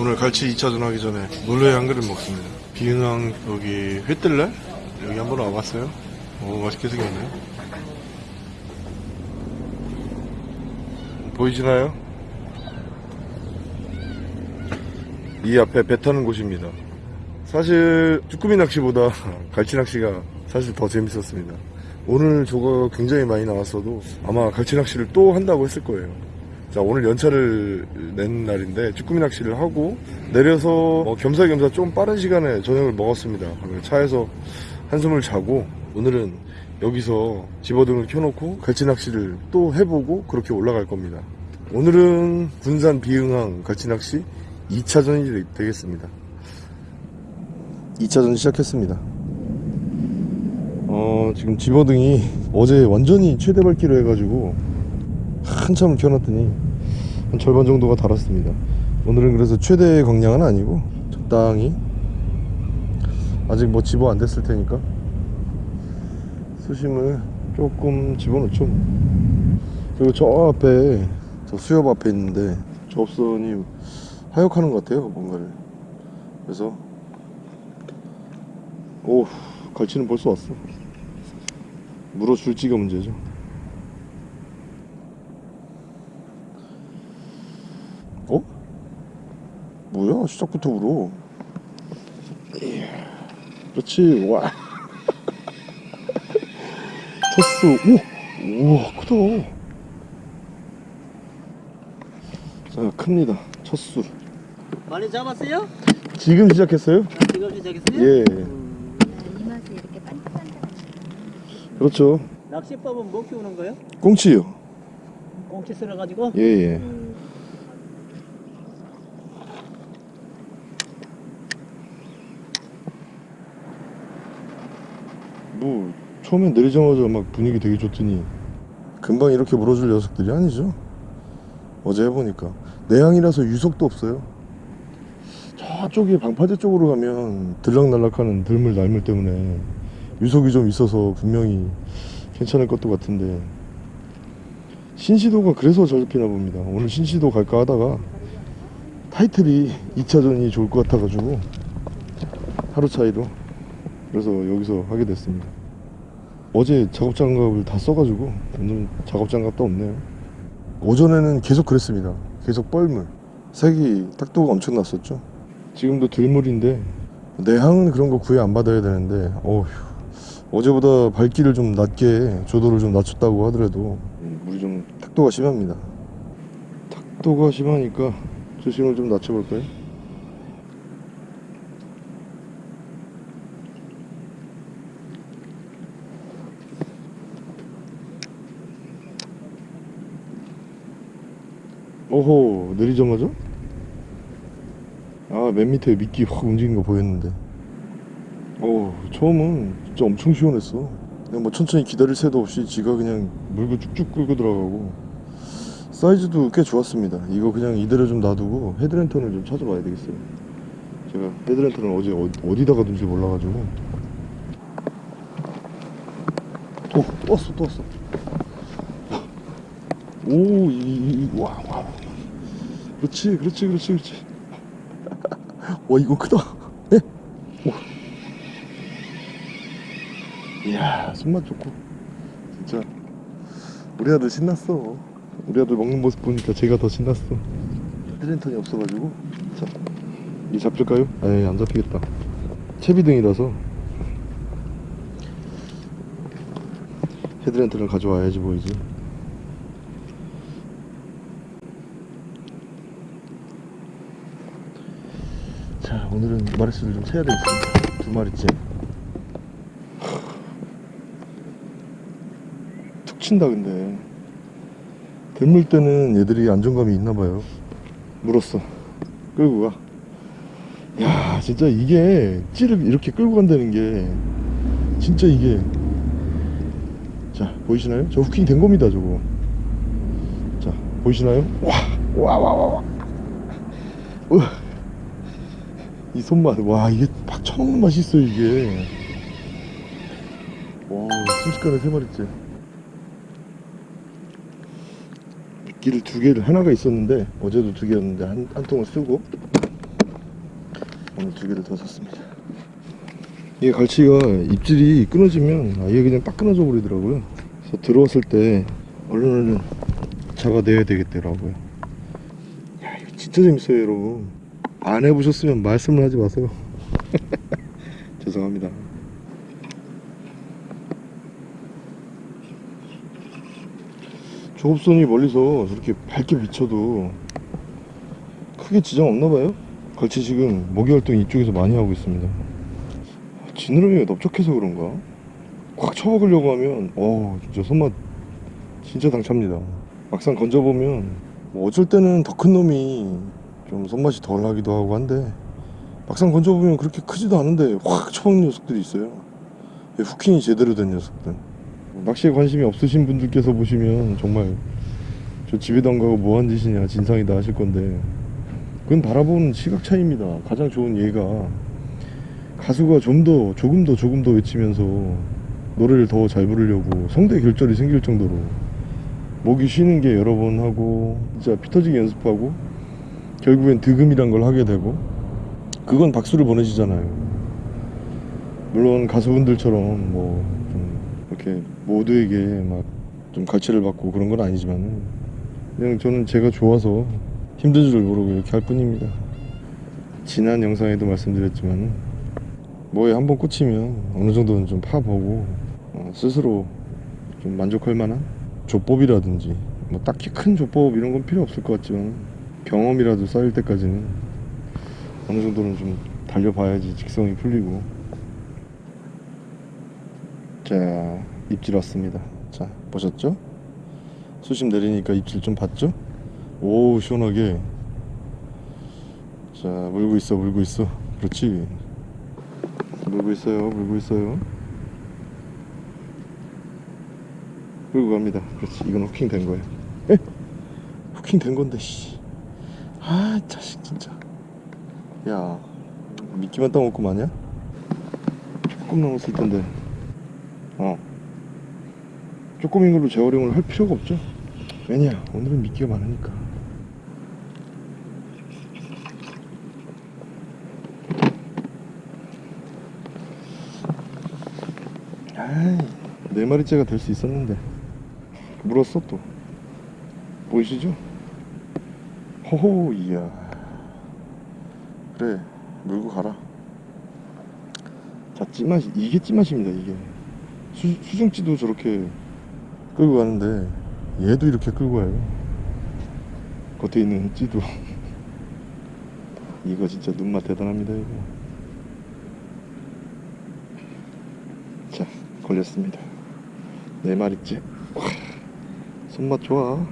오늘 갈치 2차전 하기 전에 물회 한 그릇 먹습니다. 비은항 여기 회뜰날 여기 한번 와봤어요. 오 맛있게 생겼네. 보이시나요? 이 앞에 배 타는 곳입니다. 사실 쭈꾸미 낚시보다 갈치 낚시가 사실 더 재밌었습니다. 오늘 조가 굉장히 많이 나왔어도 아마 갈치 낚시를 또 한다고 했을 거예요. 자 오늘 연차를 낸 날인데 쭈꾸미 낚시를 하고 내려서 뭐 겸사겸사 좀 빠른 시간에 저녁을 먹었습니다. 차에서 한숨을 자고 오늘은 여기서 집어등을 켜놓고 갈치 낚시를 또 해보고 그렇게 올라갈 겁니다. 오늘은 군산 비흥항 갈치 낚시 2차전이 되겠습니다. 2차전 시작했습니다. 어, 지금 집어등이 어제 완전히 최대 밝기로 해가지고 한참을 켜놨더니 한 절반 정도가 달았습니다. 오늘은 그래서 최대 광량은 아니고 적당히 아직 뭐 집어 안 됐을 테니까 수심을 조금 집어넣죠. 그리고 저 앞에 저 수협 앞에 있는데 저 업선이 하역하는 것 같아요 뭔가를 그래서 오 갈치는 벌써 왔어 물어줄지가 문제죠 어? 뭐야 시작부터 울어. 이야, 그렇지. 와. 쳤어. 오 우와 크다. 자 큽니다. 첫수 많이 잡았어요? 지금 시작했어요? 아, 지금 시작했어요? 예. 이 맛에 이렇게 반짝반짝한 그렇죠. 낚시법은 뭐 키우는 거예요? 꽁치요. 꽁치 쓸어가지고? 예예. 뭐 처음에 내리자마자 막 분위기 되게 좋더니 금방 이렇게 물어줄 녀석들이 아니죠. 어제 해보니까. 내항이라서 유속도 없어요. 저쪽에 방파제 쪽으로 가면 들락날락하는 들물 날물 때문에 유속이 좀 있어서 분명히 괜찮을 것도 같은데. 신시도가 그래서 잘 잡히나 봅니다. 오늘 신시도 갈까 하다가 타이틀이 2차전이 좋을 것 같아가지고 하루 차이로 그래서 여기서 하게 됐습니다 어제 작업장갑을 다 써가지고 오늘 작업장갑도 없네요. 오전에는 계속 그랬습니다. 계속 뻘물. 색이 딱도가 엄청 났었죠. 지금도 들물인데 내항은 그런 거 구애 안 받아야 되는데 어휴 어제보다 밝기를 좀 낮게 조도를 좀 낮췄다고 하더라도 물이 좀 탁도가 심합니다. 탁도가 심하니까 조심을 좀 낮춰볼까요? 오호 내리자마자? 아맨 밑에 미끼 확 움직인 거 보였는데. 어 처음은 진짜 엄청 시원했어. 그냥 뭐 천천히 기다릴 새도 없이 지가 그냥 물고 쭉쭉 끌고 들어가고. 사이즈도 꽤 좋았습니다. 이거 그냥 이대로 좀 놔두고 헤드랜턴을 좀 찾아봐야 되겠어요. 제가 헤드랜턴을 어제 어, 디다가 둔지 몰라가지고. 또, 또 왔어 또 왔어. 오, 이, 이, 이, 와, 와. 그렇지, 그렇지, 그렇지, 그렇지. 와, 이거 크다. 예? 와. 이야, 손맛 좋고. 진짜. 우리 아들 신났어. 우리 아들 먹는 모습 보니까 제가 더 신났어. 헤드랜턴이 없어가지고. 자, 이 잡힐까요? 에이, 안 잡히겠다. 채비등이라서. 헤드랜턴을 가져와야지 보이지. 자 오늘은 마리수를 좀 세야 되겠습니다. 두 마리째. 툭 친다 근데. 들물 때는 얘들이 안정감이 있나봐요. 물었어. 끌고 가야 진짜 이게 찌를 이렇게 끌고 간다는 게 진짜 이게. 자 보이시나요? 저 후킹 된 겁니다 저거. 자 보이시나요? 와 와 와 와와 이 손맛. 와 이게 팍 쳐먹는 맛이 있어 이게. 와 순식간에 세 마리째. 미끼를 두 개를 하나가 있었는데 어제도 두 개였는데 한, 한 통을 쓰고 오늘 두 개를 더 샀습니다. 이게 갈치가 입질이 끊어지면 아예 그냥 딱 끊어져 버리더라고요. 그래서 들어왔을 때 얼른 얼른 잡아내야 되겠더라고요. 야 이거 진짜 재밌어요 여러분 안 해보셨으면 말씀을 하지 마세요. 죄송합니다. 조업선이 멀리서 저렇게 밝게 비쳐도 크게 지장 없나봐요? 갈치 지금 먹이 활동 이쪽에서 많이 하고 있습니다. 지느러미가 넓적해서 그런가? 꽉 쳐먹으려고 하면 어 진짜 손맛 진짜 당찹니다. 막상 건져보면 뭐 어쩔 때는 더 큰 놈이 좀 손맛이 덜 하기도 하고 한데 막상 건져보면 그렇게 크지도 않은데 확 쳐먹는 녀석들이 있어요. 후킹이 제대로 된 녀석들. 낚시에 관심이 없으신 분들께서 보시면 정말 저 집에도 안 가고 뭐한 짓이냐 진상이다 하실 건데 그건 바라보는 시각 차이입니다. 가장 좋은 예가 가수가 좀 더 조금 더 조금 더 외치면서 노래를 더 잘 부르려고 성대 결절이 생길 정도로 목이 쉬는 게 여러 번 하고 진짜 피 터지게 연습하고 결국엔 득음이란 걸 하게 되고 그건 박수를 보내시잖아요. 물론 가수분들처럼 뭐 좀 이렇게 모두에게 막좀 갈취를 받고 그런 건 아니지만 그냥 저는 제가 좋아서 힘든 줄 모르고 이렇게 할 뿐입니다. 지난 영상에도 말씀드렸지만 뭐에 한번 꽂히면 어느 정도는 좀 파보고 어, 스스로 좀 만족할 만한 조법이라든지 뭐 딱히 큰 조법 이런 건 필요 없을 것 같지만 경험이라도 쌓일 때까지는 어느 정도는 좀 달려봐야지 직성이 풀리고. 자 입질 왔습니다. 자 보셨죠? 수심 내리니까 입질 좀 봤죠? 오 시원하게. 자 물고 있어 물고 있어. 그렇지? 물고 있어요 물고 있어요. 물고 갑니다. 그렇지 이건 후킹 된 거예요 에? 후킹 된 건데 씨 아 자식 진짜. 야 미끼만 따먹고 마냐? 조금 남았을 텐데. 어. 조금인 걸로 재활용을 할 필요가 없죠. 왜냐 오늘은 미끼가 많으니까. 아이 네 마리째가 될 수 있었는데. 물었어 또. 보이시죠? 호호 이야. 그래 물고 가라. 자 찌맛이 이게 찌맛입니다 이게. 수, 수중찌도 저렇게 끌고 가는데 얘도 이렇게 끌고 가요. 겉에 있는 찌도. 이거 진짜 눈맛 대단합니다 이거. 자 걸렸습니다. 네 마리째. 와, 손맛 좋아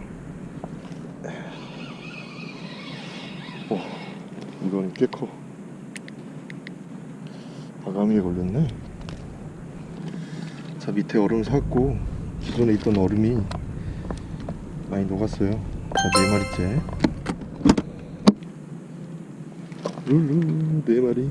오, 이건 꽤 커. 아가미에 걸렸네. 자 밑에 얼음 샀고 기존에 있던 얼음이 많이 녹았어요. 자 네 마리째. 룰루 네 마리.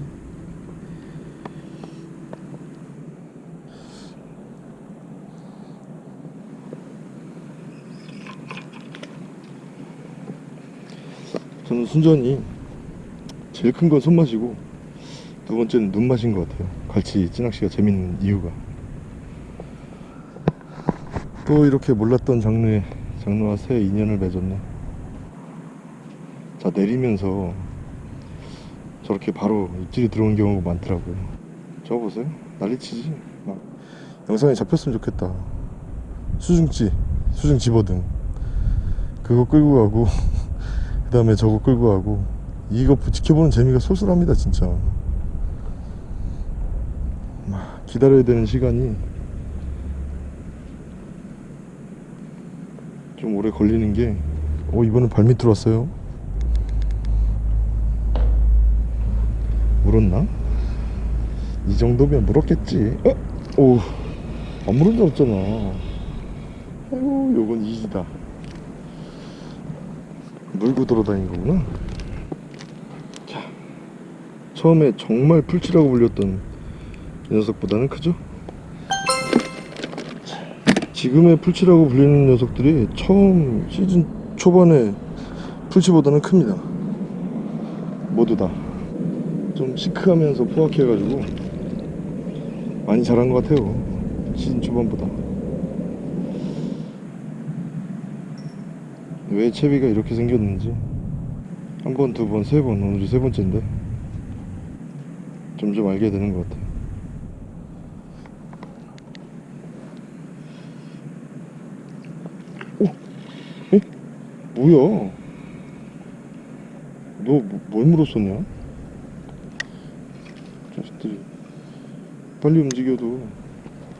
저는 순전히 제일 큰 건 손맛이고 두 번째는 눈맛인 것 같아요. 갈치 찌낚시가 재밌는 이유가. 또 이렇게 몰랐던 장르에 장르와 새 인연을 맺었네. 자 내리면서 저렇게 바로 입질이 들어오는 경우가 많더라고요. 저거 보세요. 난리치지? 막 영상에 잡혔으면 좋겠다. 수중찌 수중 집어등. 그거 끌고 가고 그 다음에 저거 끌고 가고 이거 지켜보는 재미가 쏠쏠합니다 진짜 막 기다려야 되는 시간이 좀 오래 걸리는 게, 어, 이번엔 발밑으로 왔어요. 물었나? 이 정도면 물었겠지. 어? 오, 안 물은 줄 알았잖아. 아이고, 요건 이지다. 물고 돌아다닌 거구나. 자, 처음에 정말 풀치라고 불렸던 이 녀석보다는 크죠? 지금의 풀치라고 불리는 녀석들이 처음 시즌 초반에 풀치보다는 큽니다. 모두 다. 좀 시크하면서 포악해가지고 많이 자란 것 같아요 시즌 초반보다. 왜 채비가 이렇게 생겼는지 한 번, 두 번, 세 번 오늘이 세 번째인데 점점 알게 되는 것 같아요 오! 에? 뭐야 너 뭘 물었었냐? 자식들이 빨리 움직여도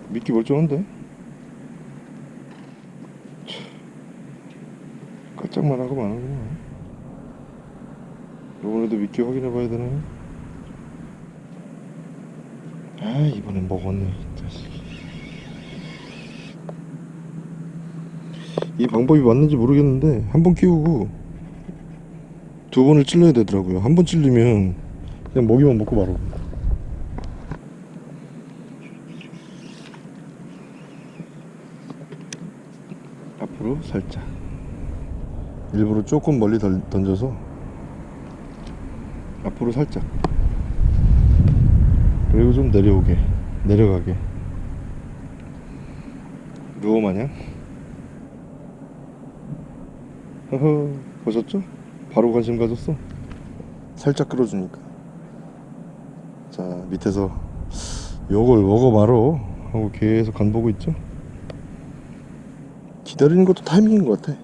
미끼 멀쩡한데? 참, 깔짝만 하고 마는구만 이번에도 미끼 확인해 봐야 되나? 아 이번엔 먹었네 이 방법이 맞는지 모르겠는데 한 번 끼우고 두 번을 찔러야 되더라고요. 한 번 찔리면 그냥 먹이만 먹고 말고 앞으로 살짝. 일부러 조금 멀리 덜- 던져서 앞으로 살짝 그리고 좀 내려오게. 내려가게. 루어 마냥. 허허 보셨죠? 바로 관심 가졌어. 살짝 끌어주니까. 자 밑에서 요걸 먹어 말어 하고 계속 간 보고 있죠? 기다리는 것도 타이밍인 것 같아.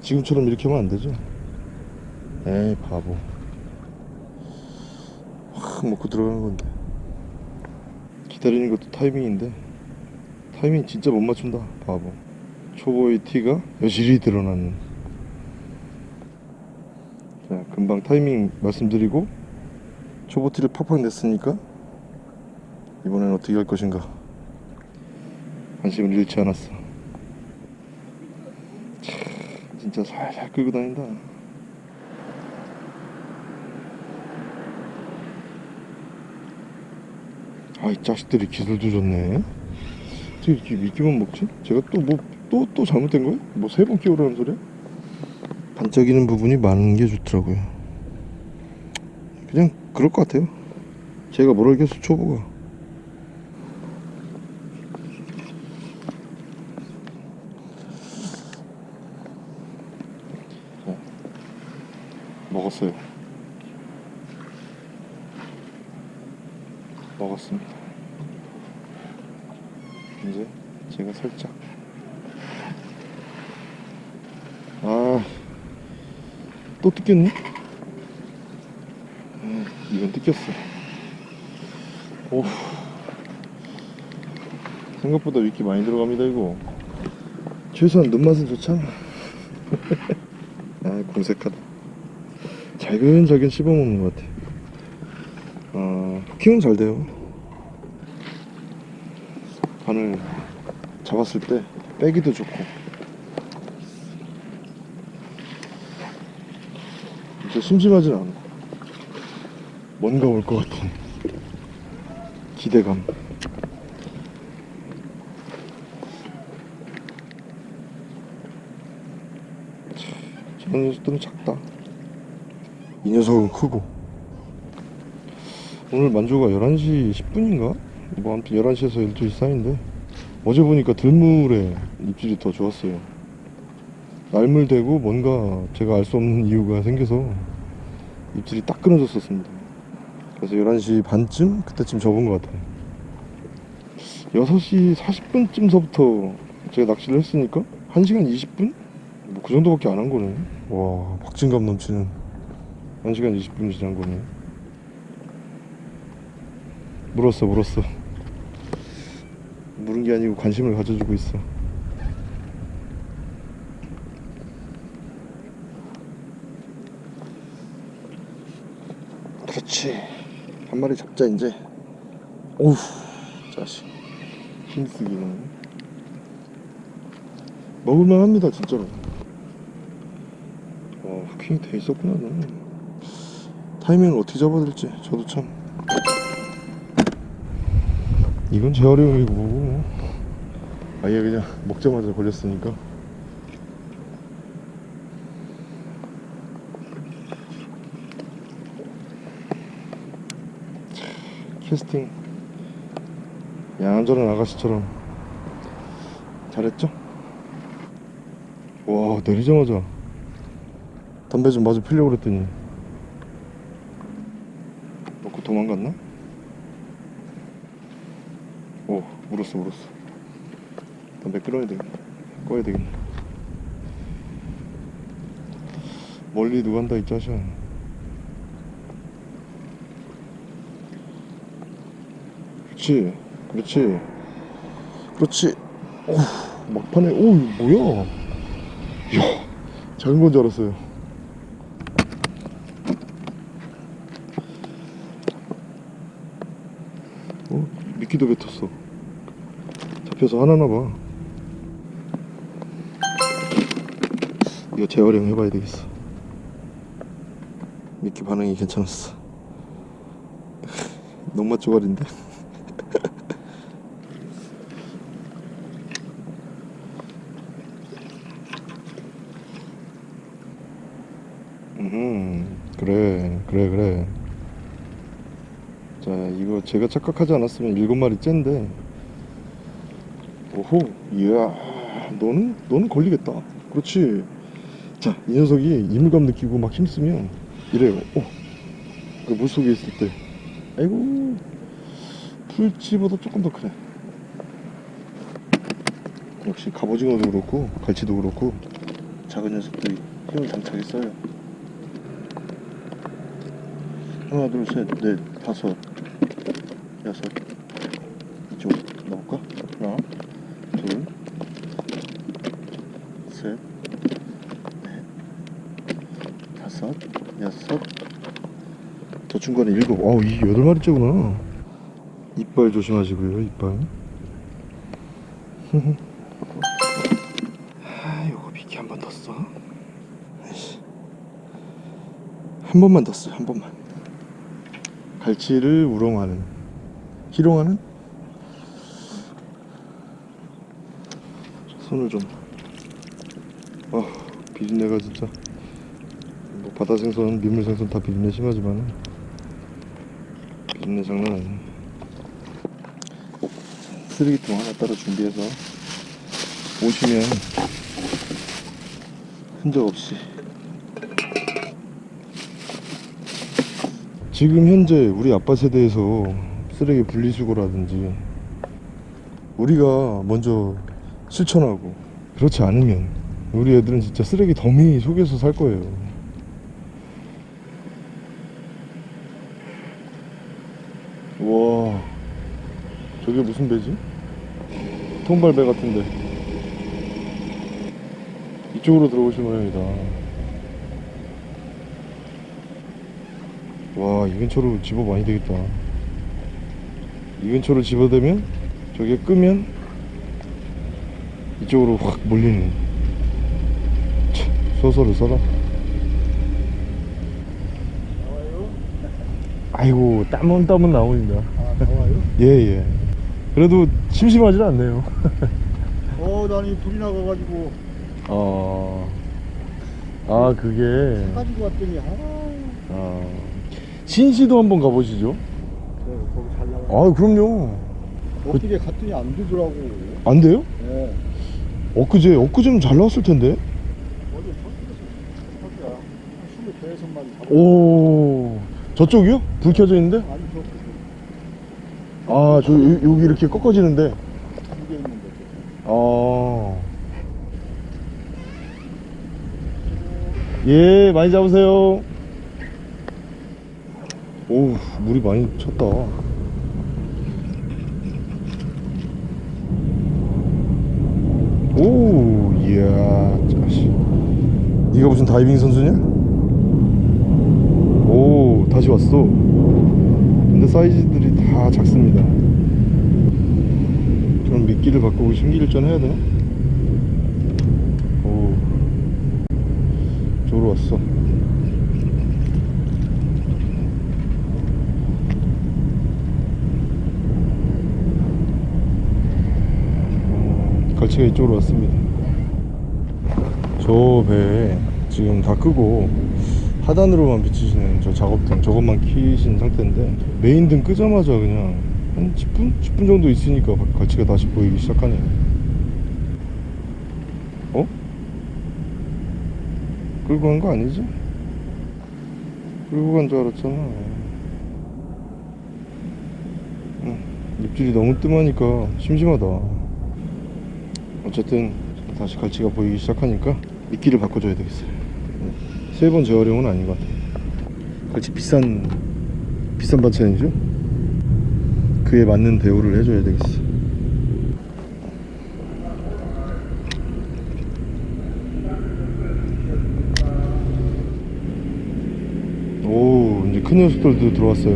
지금처럼 이렇게 하면 안 되죠? 에이 바보 확 먹고 들어가는 건데. 기다리는 것도 타이밍인데. 타이밍 진짜 못 맞춘다 바보. 초보의 티가 여실히 드러나는. 자 금방 타이밍 말씀드리고 초보 티를 팍팍 냈으니까 이번엔 어떻게 할 것인가. 관심을 잃지 않았어. 참, 진짜 살살 끌고 다닌다 아이 자식들이 기술도 좋네 어떻게 이렇게 미끼만 먹지? 제가 또 뭐또또 잘못된 거야? 뭐 세 번 끼우라는 소리야? 반짝이는 부분이 많은 게 좋더라고요 그냥 그럴 것 같아요 제가 뭘 알겠어 초보가 자, 먹었어요 먹었습니다. 이제 제가 살짝. 아또 뜯겼네? 아, 이건 뜯겼어. 오 생각보다 위키 많이 들어갑니다 이거. 최소한 눈맛은 좋잖아. 아 공색하다. 잘근잘근 씹어먹는 것 같아. 아 후킹은 잘 돼요 바늘 잡았을 때 빼기도 좋고. 진짜 심심하진 않아. 뭔가 올 것 같은 기대감. 저 녀석들은 작다. 이 녀석은 크고. 오늘 만조가 11시 10분인가? 뭐 아무튼 11시에서 12시 사이인데 어제 보니까 들물에 입질이 더 좋았어요. 날물되고 뭔가 제가 알 수 없는 이유가 생겨서 입질이 딱 끊어졌었습니다. 그래서 11시 반쯤 그때쯤 접은 것 같아요. 6시 40분쯤서부터 제가 낚시를 했으니까 1시간 20분? 뭐 그 정도밖에 안 한 거네 와 박진감 넘치는. 1시간 20분이 지난 거네 물었어 물었어 물은 게 아니고 관심을 가져주고 있어. 그렇지. 한 마리 잡자 이제. 오우. 자식. 힘쓰기는 먹을만 합니다 진짜로. 와 후킹이 돼 있었구나 너는. 타이밍을 어떻게 잡아야 될지 저도 참 이건 재활용이고 뭐. 아예 그냥 먹자마자 걸렸으니까 캐스팅 양전한 아가씨처럼 잘했죠? 와 내리자마자 담배 좀 마저 피려고 그랬더니 오 물었어 물었어 담배 끊어야 되겠네. 꺼야 되겠네. 멀리 누가 한다 이 자식아. 그렇지 그렇지 그렇지. 오 막판에 오 이거 뭐야? 이야 작은 건 줄 알았어요. 어? 미끼도 뱉었어 잡혀서 하나나 봐. 이거 재활용 해 봐야 되겠어. 미끼 반응이 괜찮았어. 농맛 조각인데? 음 그래 그래 그래. 자 이거 제가 착각하지 않았으면 일곱 마리 째인데. 오 호 이야 너는 너는 걸리겠다. 그렇지. 자 이 녀석이 이물감 느끼고 막 힘쓰면 이래요. 오그 물속에 있을 때. 아이고 풀치보다 조금 더 크네. 역시 갑오징어도 그렇고 갈치도 그렇고 작은 녀석들이 힘을 장착히 써요. 하나 둘 셋 넷 다섯 여섯 이쪽 넣을까? 하나 둘셋넷 다섯 여섯 더 중간에 일곱 어우 이 여덟 마리째구나 이빨 조심하시고요 이빨 아 요거 비키 한 번 더 써. 한 번만 더 써, 한 번만. 갈치를 우롱하는, 희롱하는? 손을 좀. 아, 비린내가 진짜. 뭐 바다 생선, 민물 생선 다 비린내 심하지만 비린내 장난 아니네. 쓰레기통 하나 따로 준비해서 오시면 흔적 없이 지금 현재 우리 아빠 세대에서 쓰레기 분리수거라든지 우리가 먼저 실천하고 그렇지 않으면 우리 애들은 진짜 쓰레기 더미 속에서 살 거예요 와 저게 무슨 배지? 통발배 같은데. 이쪽으로 들어오실 모양이다. 와 이 근처로 집어 많이 되겠다. 이 근처로 집어대면 저게 끄면 이쪽으로 확 몰리는. 참, 소설을 써라. 아이고 땀은 땀은 나옵니다 아, 나와요? 예예 그래도 심심하지 않네요 어, 나는 불이 나가가지고 어... 아 그게 가지고 왔더니 아, 아... 신시도 한번 가보시죠 그래, 거기 잘 나가. 아 그럼요 어떻게 갔더니 안 되더라고. 안 돼요? 네. 엊그제 엊그제는 잘 나왔을 텐데. 오 저쪽이요? 불 켜져 있는데? 아니 저 아 저 여기 이렇게 꺾어지는데 두개 있는데. 아... 예 많이 잡으세요. 오 물이 많이 쳤다. 오 이야 자식. 네가 무슨 다이빙 선수냐? 오 다시 왔어. 근데 사이즈들이 다 작습니다. 그럼 미끼를 바꾸고 신기일전 해야 되나? 오 저로 왔어. 음, 갈치가 이쪽으로 왔습니다. 저 배에 지금 다 끄고 하단으로만 비치시는 저 작업등 저것만 키신 상태인데 메인 등 끄자마자 그냥 한 10분? 10분 정도 있으니까 갈치가 다시 보이기 시작하네요 어? 끌고 간 거 아니지? 끌고 간 줄 알았잖아 응, 입질이 너무 뜸하니까 심심하다 어쨌든 다시 갈치가 보이기 시작하니까 미끼를 바꿔줘야 되겠어요 세번 재활용은 아닌 것 같아요. 갈치 비싼 비싼 반찬이죠? 그에 맞는 대우를 해줘야 되겠어. 오 이제 큰 녀석들도 들어왔어요.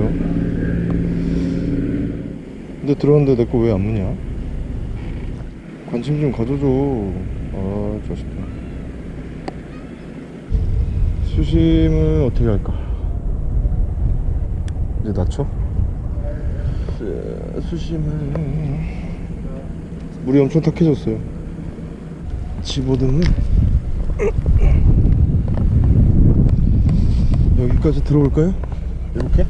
근데 들어왔는데 내 거 왜 안 무냐? 관심 좀 가져줘. 아 자식 들 수심을 어떻게 할까 이제 낮춰 수- 수심을. 물이 엄청 탁해졌어요. 집어등을 여기까지 들어올까요? 이렇게?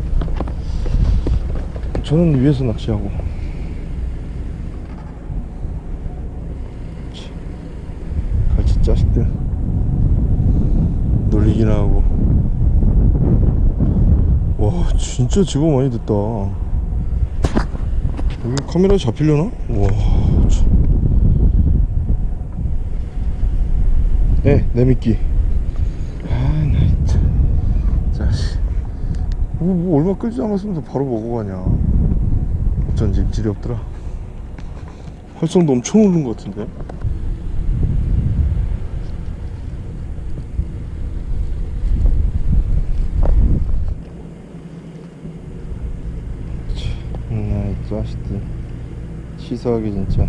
저는 위에서 낚시하고 치, 갈치 자식들 놀리기나 하고 와 진짜 집어 많이 됐다. 여기 카메라에 잡히려나? 와 참. 네, 내 미끼. 아나 진짜. 자식. 뭐, 뭐 얼마 끌지 않았으면서 바로 먹어 가냐. 어쩐지 입질이 없더라. 활성도 엄청 오른 것 같은데 나이 자식들 치사하게 진짜.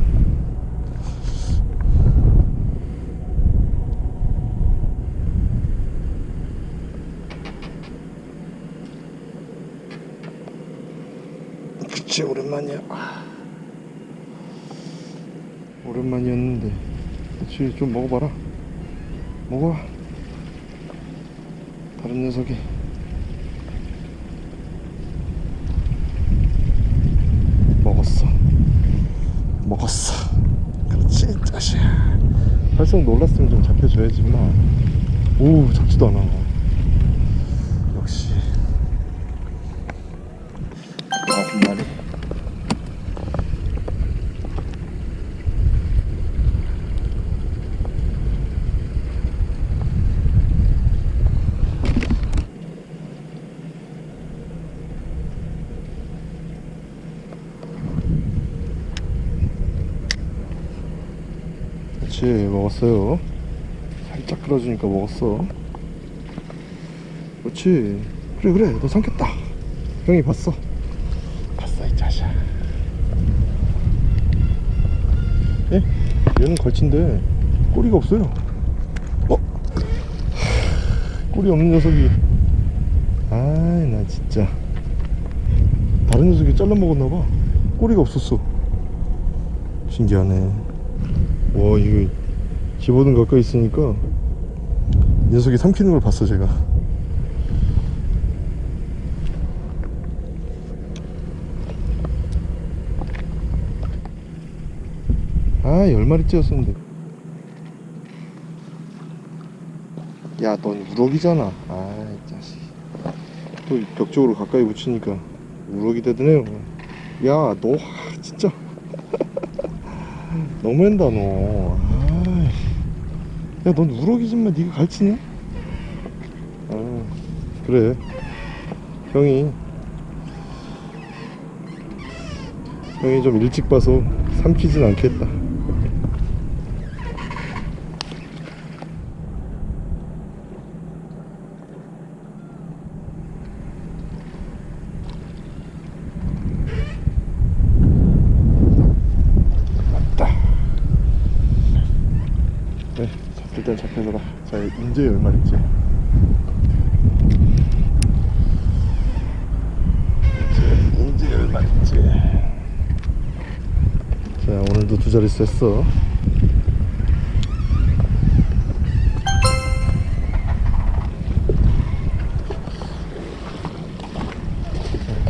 그치 오랜만이야. 아. 오랜만이었는데. 그치 좀 먹어봐라. 먹어 다른 녀석이 먹었어 먹었어 그렇지 자식 활성 놀랐으면 좀 잡혀줘야지 만 오 잡지도 않아 역시 아홉 마리 그렇지 먹었어요. 살짝 끌어주니까 먹었어. 그렇지. 그래 그래. 너 삼켰다. 형이 봤어. 봤어 이 자식아. 예? 얘는 걸친데 꼬리가 없어요. 어? 꼬리 없는 녀석이. 아이 나 진짜. 다른 녀석이 잘라 먹었나봐. 꼬리가 없었어. 신기하네 와 이거 집어든 가까이 있으니까. 녀석이 삼키는 걸 봤어 제가. 아 열마리째였었는데 야넌 우럭이잖아. 아이 자식. 또 벽 쪽으로 가까이 붙이니까 우럭이 되드네요. 야너 너무한다 너. 야, 넌 우럭이지만 네가 갈치냐? 아, 그래. 형이 형이 좀 일찍 봐서 삼키진 않겠다. 애들이 셌어.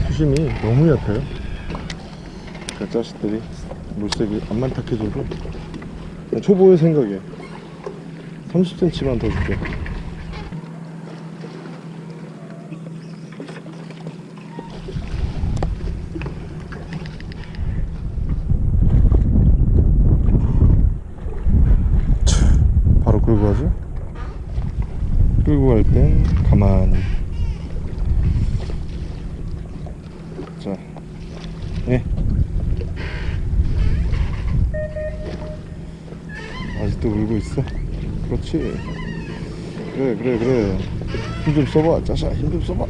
수심이 너무 얕아요. 그 자식들이 물색이 안만 탁해줘도 초보의 생각에 30cm만 더 줄게. 가만히 자, 예. 아직도 울고 있어? 그렇지. 그래, 그래, 그래. 힘 좀 써봐. 짜샤, 힘 좀 써봐.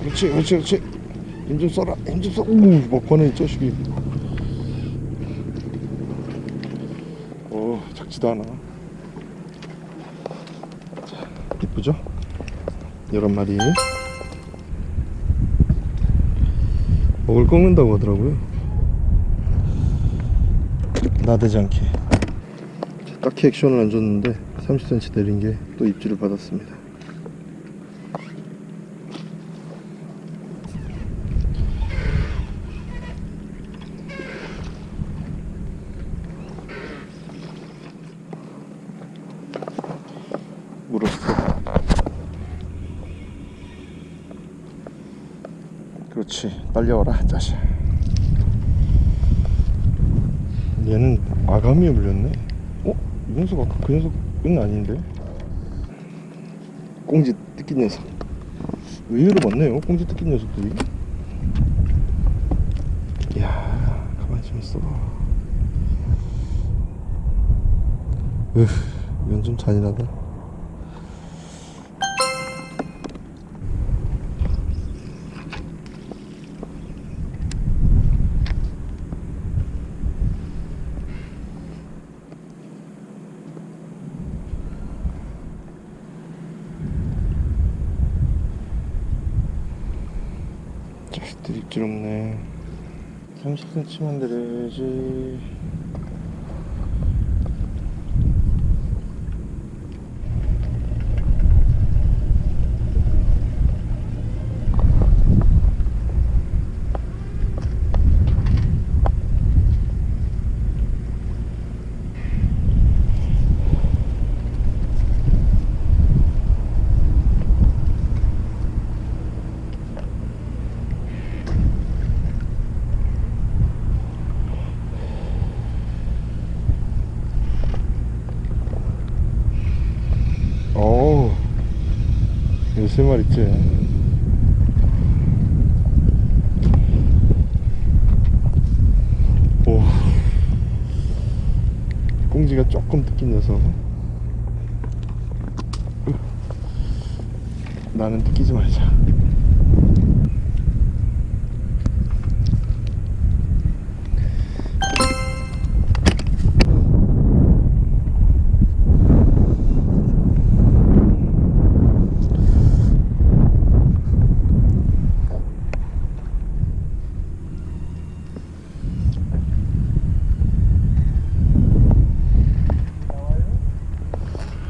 그렇지, 그렇지, 그렇지. 힘 좀 써라. 힘 좀 써. 우, 먹판에 이 자식이. 어, 작지도 않아. 자, 이쁘죠? 열한 마리. 목을 꺾는다고 하더라고요 나대지 않게 자, 딱히 액션을 안 줬는데 30cm 내린 게 또 입질을 받았습니다 물었어 그렇지 딸려와라 자식 얘는 아가미에 물렸네. 어? 이 녀석 아까 그 녀석은 아닌데? 꽁지 뜯긴 녀석. 의외로 많네요 꽁지 뜯긴 녀석들이? 이야 가만히 좀 있어봐. 으 이건 좀 잔인하다 없네. 30cm만 내려야지 어우 열세 마리째 오 꽁지가 조금 뜯긴 녀석 으. 나는 뜯기지 말자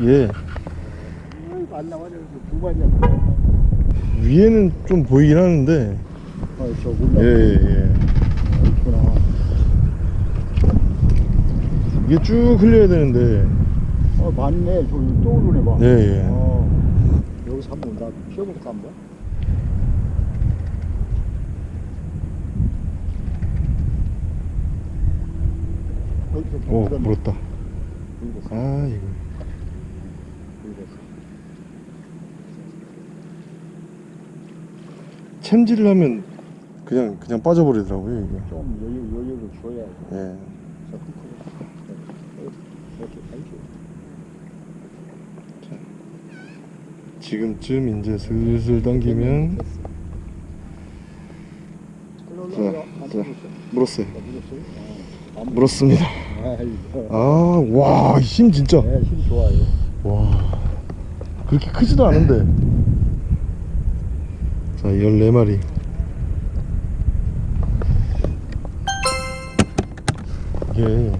예 아이고, 안 나와요. 두 마리야. 아, 위에는 좀 보이긴 하는데 저 올라. 예 예 예. 있구나. 이게 쭉 흘려야 되는데 어, 맞네. 저기 또 오르네 봐. 예, 예. 어, 여기서 한번 나 피워볼까 한번? 물었네. 물었다. 아 이거 물었어. 챔질을 하면 그냥 그냥 빠져버리더라고요 이게 좀 여유, 여유를 줘야 예. 지금쯤 이제 슬슬 당기면 자, 자. 물었어? 물었어요? 아, 안 물었습니다 아이고. 아와 힘 진짜 네. 와 그렇게 크지도 않은데 자 14마리 이게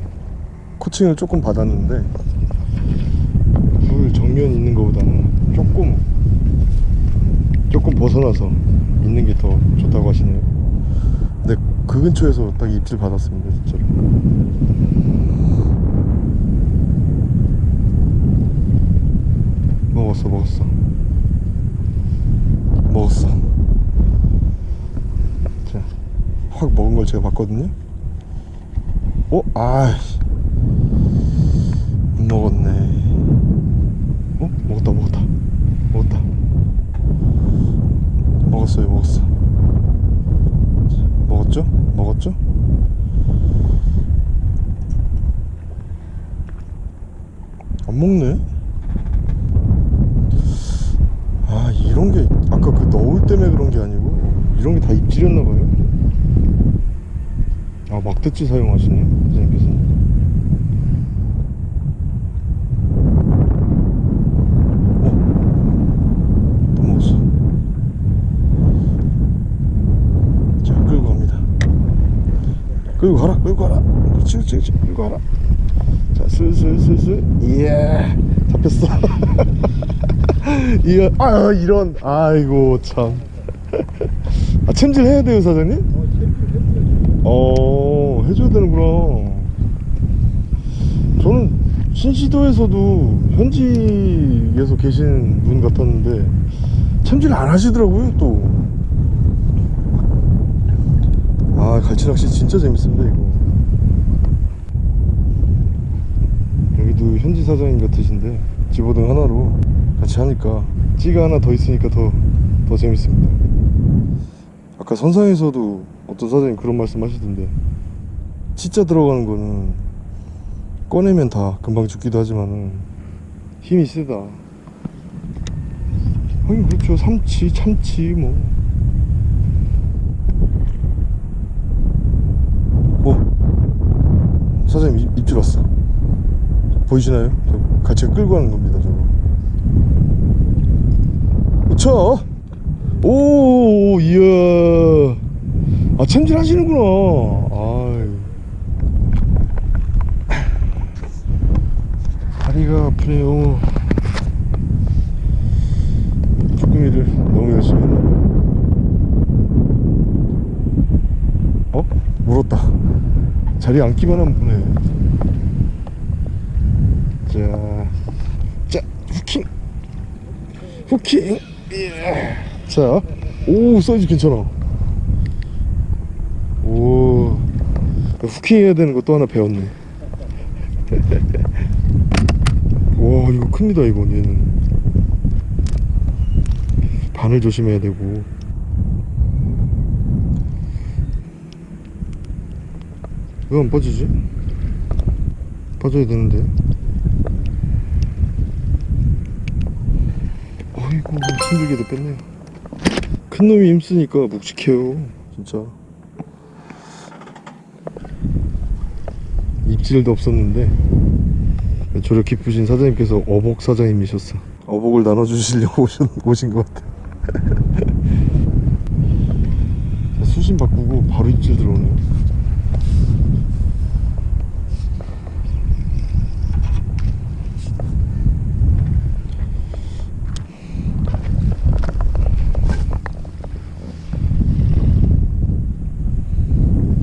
코칭을 조금 받았는데 물 정면 있는 것보다는 조금 조금 벗어나서 있는 게 더 좋다고 하시네요. 근데 그 근처에서 딱 입질 받았습니다, 진짜로. 먹었어, 먹었어. 먹었어. 자, 확 먹은 걸 제가 봤거든요. 어? 아이씨. 못 먹었네. 어? 먹었다, 먹었다. 먹었다. 먹었어요, 먹었어. 자, 먹었죠? 먹었죠? 안 먹네? 아, 이런 게 아까 그 너울 때문에 그런 게 아니고 이런 게 다 입질이었나 봐요. 아, 막대치 사용하시네, 선생님께서는. 어? 또 먹었어. 자, 끌고 갑니다. 끌고 가라, 끌고 가라. 그렇지, 그렇지, 그렇지. 끌고 가라. 자, 슬슬슬슬. 이야, 잡혔어. 이야, 아, 이런. 아이고, 참. 아, 챔질 해야 돼요, 사장님? 어, 해줘야 되는구나. 저는 신시도에서도 현지에서 계신 분 같았는데 챔질 안 하시더라고요 또. 아 갈치낚시 진짜 재밌습니다 이거. 여기도 현지 사장님 같으신데 집어등 하나로 같이 하니까 찌가 하나 더 있으니까 더 더 재밌습니다. 아까 선상에서도 어떤 사장님 그런 말씀 하시던데 치자 들어가는 거는 꺼내면 다 금방 죽기도 하지만은 힘이 세다. 하긴 그렇죠. 삼치 참치 뭐. 어? 사장님 입, 입질 왔어? 보이시나요? 저 같이 끌고 가는 겁니다 저거. 쳐! 오 이야. 아 챔질 하시는구나 아유 다리가 아프네요. 쭈꾸미를 너무 열심히 했나 어? 물었다. 자리에 앉기만 하면 무네. 자, 자 후킹. 후킹. 예. 자, 오 사이즈 괜찮아. 오. 후킹 해야 되는 거 또 하나 배웠네 와 이거 큽니다 이건 얘는. 바늘 조심해야 되고. 왜 안 빠지지? 빠져야 되는데. 어이구 힘들게도 뺐네요. 큰 놈이 힘쓰니까 묵직해요 진짜. 입질도 없었는데 저력 기쁘신 사장님께서 어복 사장님이셨어. 어복을 나눠주시려고 오신, 오신 것 같아. 수심 바꾸고 바로 입질 들어오네요.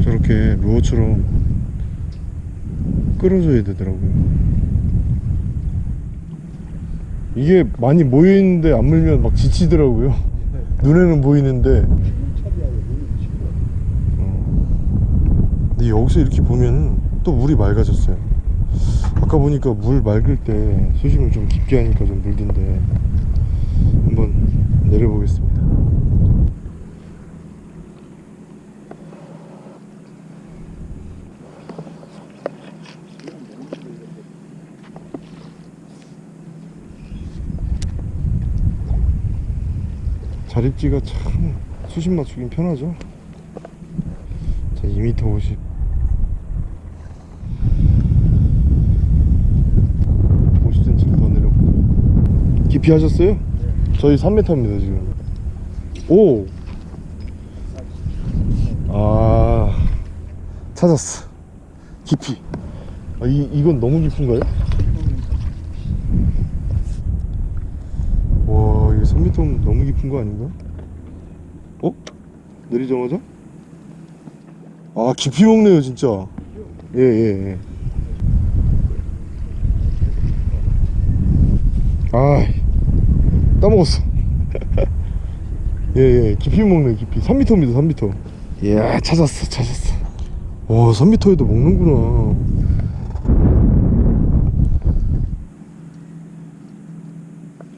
저렇게 루어처럼 끌어줘야 되더라고요 이게 많이 모여있는데 안 물면 막 지치더라고요. 눈에는 보이는데. 어. 근데 여기서 이렇게 보면은 또 물이 맑아졌어요. 아까 보니까 물 맑을 때 수심을 좀 깊게 하니까 좀 물던데 한번 내려보겠습니다 자립지가 참 수심 맞추긴 편하죠 자 2m 50 50cm 더 내려볼까요? 깊이 하셨어요? 저희 3m입니다 지금 오! 아 찾았어 깊이 아, 이, 이건 너무 깊은가요? 와 이거 3m 너무 깊은 거 아닌가? 어? 내리자마자? 아 깊이 먹네요 진짜. 예예 예, 아 따먹었어. 예예 깊이 먹네 깊이. 3m입니다 3m 이야 찾았어 찾았어. 와 3m에도 먹는구나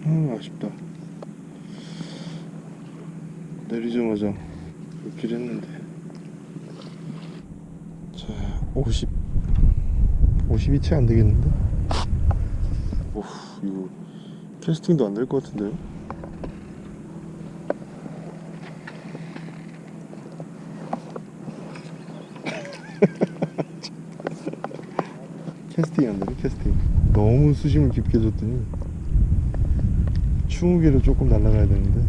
아 아쉽다 내리자마자 놓기로 했는데 자 50 50이 채 안되겠는데 이거 캐스팅도 안 될 것 같은데요? 캐스팅이 안 되네 캐스팅. 너무 수심을 깊게 줬더니 20개로 조금 날아가야 되는데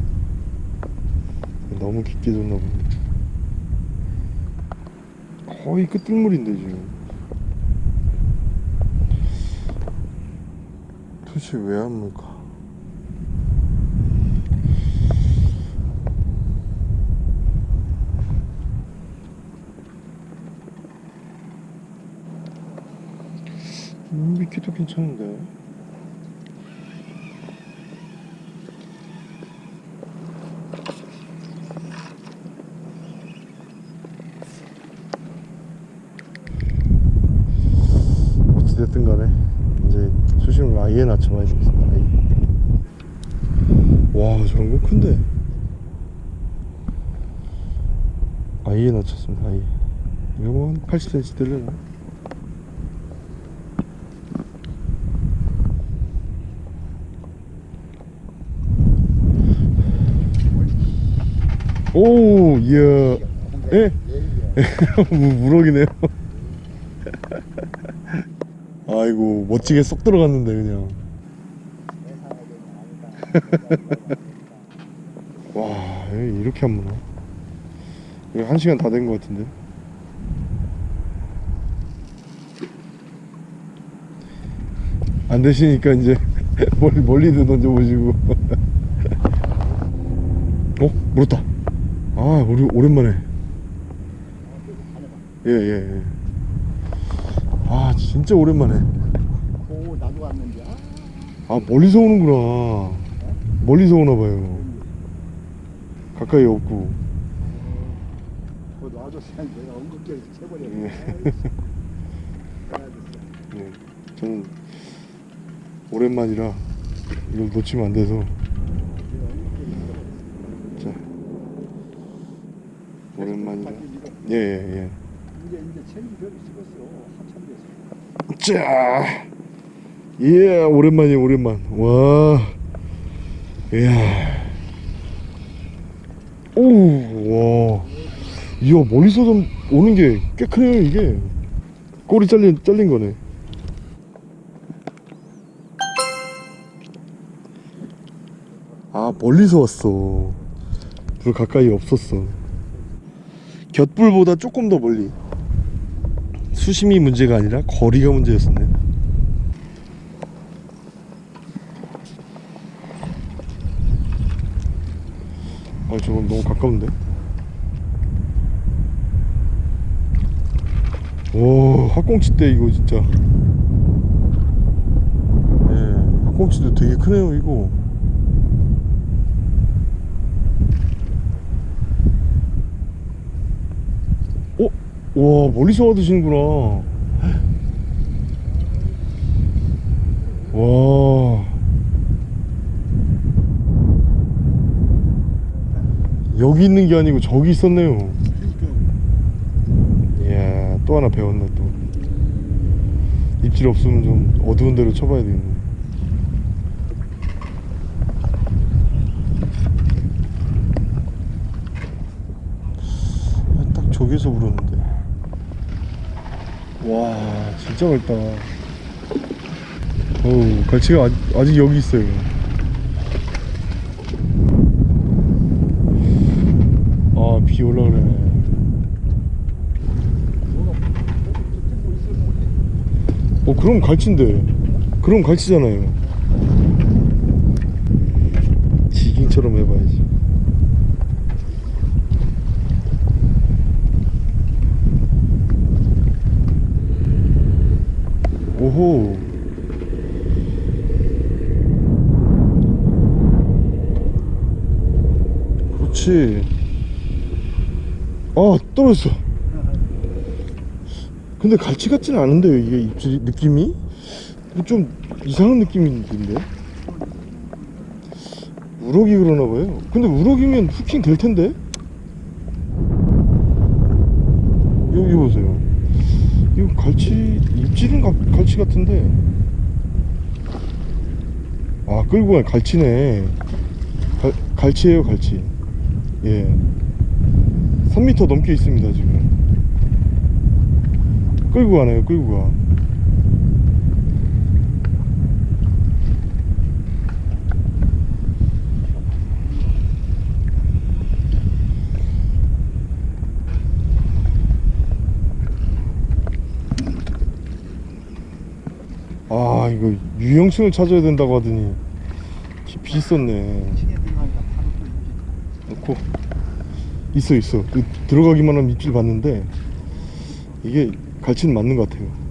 너무 깊게 줬나 보네. 거의 끝물인데 지금 도대체 왜안 물까? 음, 미끼도 괜찮은데 어찌됐든 간에 이제 수심을 아예 낮춰봐야 되겠습니다 아예. 와 저런 거 큰데 아예 낮췄습니다 아예 이거 뭐한 80cm 되려나? 오 이야. 예? 무- 무럭이네요. 아이고 멋지게 쏙 들어갔는데 그냥 와 이렇게 안 무나 이거 한 시간 다 된 것 같은데? 안 되시니까 이제 멀리 멀리도 던져보시고. 어? 물었다. 아 우리 오랜만에. 예예 예, 아 진짜 오랜만에. 오 나도 왔는데. 아, 아 멀리서 오는구나. 멀리서 오나봐요 가까이 없고. 그거 놔줬어야 내가 엉겁게 쳐버렸네 예. 네, 저는 오랜만이라 이걸 놓치면 안 돼서. 자. 오랜만이라. 예예예. 이제 이제 체인 별이 찍었어 한참 됐어 자, 예, 오랜만이에요, 오랜만. 와, 이야, 오, 와, 이야, 멀리서 좀 오는 게 꽤 크네요, 이게. 꼬리 잘린, 잘린 거네. 아, 멀리서 왔어. 불 가까이 없었어. 곁불보다 조금 더 멀리. 수심이 문제가 아니라 거리가 문제였었네. 아, 저건 너무 가까운데? 오, 학꽁치 때 이거 진짜. 예, 학꽁치도 되게 크네요, 이거. 어? 와 멀리서 와드시는구나 와 여기 있는 게 아니고 저기 있었네요. 이야 또 하나 배웠네 또. 입질 없으면 좀 어두운 데로 쳐봐야 되겠네 아, 딱 저기서 불었는데. 와 진짜 밝다. 어우 갈치가 아직, 아직 여기 있어요 올라오네. 어 그럼 갈치인데. 그럼 갈치잖아요. 지깅처럼 해봐야지. 오호. 그렇지. 아 떨어졌어. 근데 갈치 같지는 않은데요 이게 입질이 느낌이? 좀 이상한 느낌인데? 우럭이 그러나 봐요. 근데 우럭이면 후킹 될 텐데? 여기 보세요. 이거 갈치 입질은 가, 갈치 같은데? 아 끌고 가 갈치네. 갈, 갈치예요 갈치. 예 3m 넘게 있습니다 지금. 끌고 가네요 끌고 가. 아 이거 유형층을 찾아야 된다고 하더니 깊이 있었네. 이렇게 놓고 있어 있어 그 들어가기만 하면 입질 봤는데 이게 갈치는 맞는 것 같아요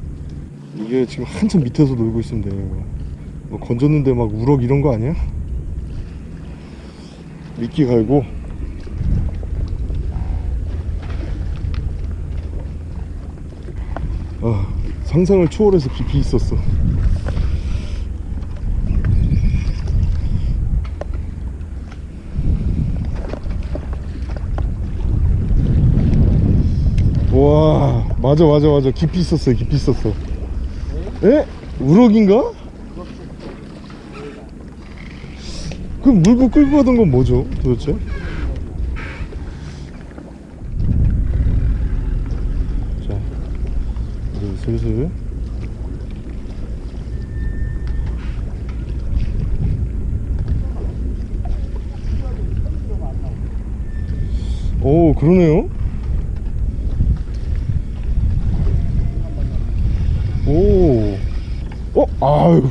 이게 지금 한참 밑에서 놀고 있으면 돼요. 뭐 건졌는데 막 우럭 이런 거 아니야? 미끼 갈고 아 상상을 초월해서 깊이 있었어 와 맞아 맞아 맞아 깊이 있었어요 깊이 있었어 에? 우럭인가? 그럼 물고 끌고 가던 건 뭐죠 도대체? 자 이제 슬슬 오 그러네요 오, 어, 아유,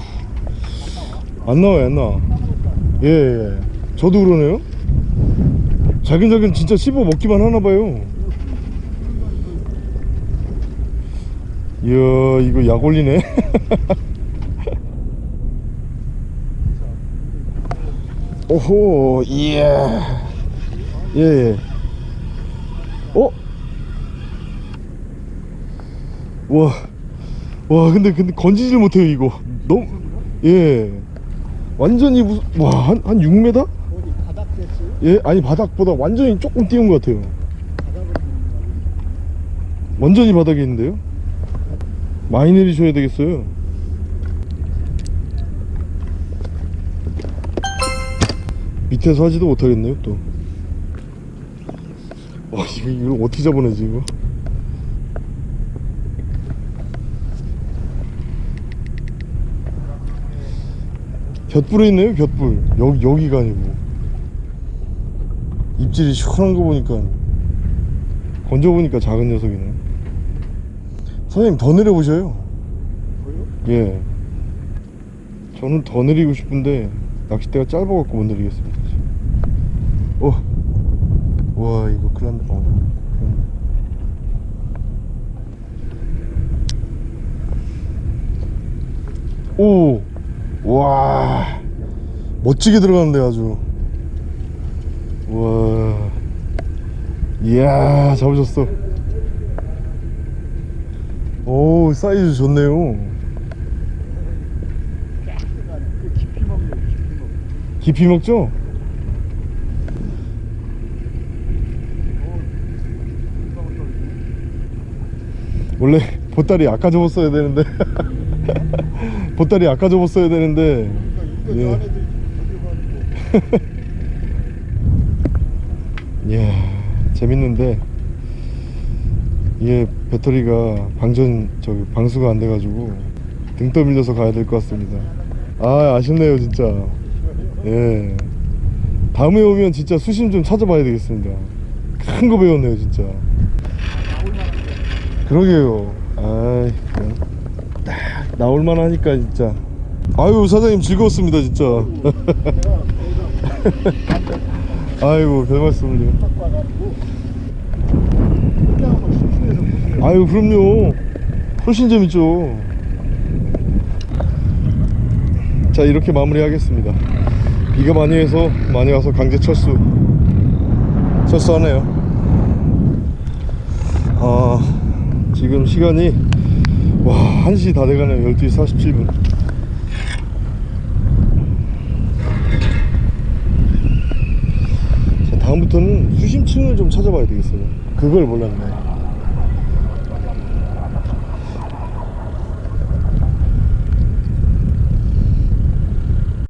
안 나와요, 안 나와. 예, 예. 저도 그러네요. 자긴자긴 진짜 씹어 먹기만 하나 봐요. 이야, 이거 약 올리네. 오호, 이야. 예, 예. 어? 와. 와 근데 근데 건지질 못해요 이거 너무 예. 완전히 무슨 와한 한 6m? 어디 바닥 됐어요? 예 아니 바닥보다 완전히 조금 띄운 것 같아요. 완전히 바닥에 있는데요? 많이 내리셔야 되겠어요. 밑에서 하지도 못하겠네요 또. 와, 이거, 이걸 어떻게 잡아내지 이거 곁불에 있네요 곁불 여기 여기가 아니고 입질이 시원한 거 보니까 건져 보니까 작은 녀석이네 선생님 더 내려보셔요 거예요? 예 저는 더 내리고 싶은데 낚싯대가 짧아갖고 못 내리겠습니다. 어. 와 이거 큰일 났네 어. 큰일 났네. 오! 와 멋지게 들어가는데 아주. 와 이야 잡으셨어. 오 사이즈 좋네요. 그 깊이 먹죠? 원래 보따리 아까 접었어야 되는데 보따리 아까 접었어야 되는데. 그러니까 예. 이야 재밌는데. 이게 배터리가 방전 저기 방수가 안 돼가지고 등 떠밀려서 가야 될 것 같습니다. 아 아쉽네요 진짜. 예. 다음에 오면 진짜 수심 좀 찾아봐야 되겠습니다. 큰 거 배웠네요 진짜. 그러게요. 아이 나올만 하니까 진짜. 아유 사장님 즐거웠습니다 진짜. 아이고 별 말씀을요. 갖고 와가지고 그때 한번 심심해서 보세요 아유 그럼요. 훨씬 재밌죠. 자 이렇게 마무리 하겠습니다. 비가 많이 해서 많이 와서 강제 철수 철수하네요. 아 지금 시간이 와 1시 다 돼가네요. 12시 47분. 자 다음부터는 수심층을 좀 찾아봐야 되겠어요. 그걸 몰랐네